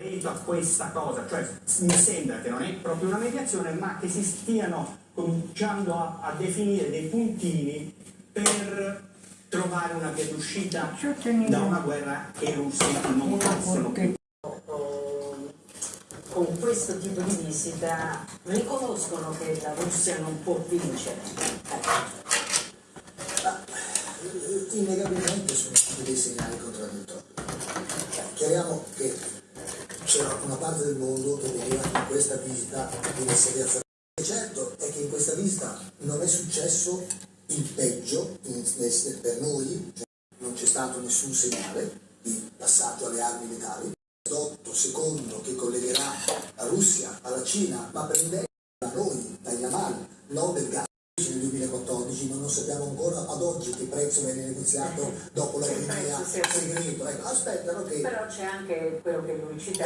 a questa cosa, cioè mi sembra che non è proprio una mediazione, ma che si stiano cominciando a, a definire dei puntini per trovare una via d'uscita da una guerra che i russi non possono più. Con questo tipo di visita riconoscono che la Russia non può vincere. Ma, eh, innegabilmente sono stati dei segnali contraddittori. Cioè, chiariamo che c'era una parte del mondo che vedeva in questa visita venisse riazzardata. Certo è che in questa visita non è successo il peggio in- nel- per noi, cioè non c'è stato nessun segnale di passaggio alle armi letali. L'otto secondo che collegherà la Russia alla Cina, ma prende da noi, da Yamal, non del gas nel 2014, ma non sappiamo ancora ad oggi che prezzo viene negoziato dopo la Crimea segreto. Ecco, aspettano che Però c'è anche quello che lui cita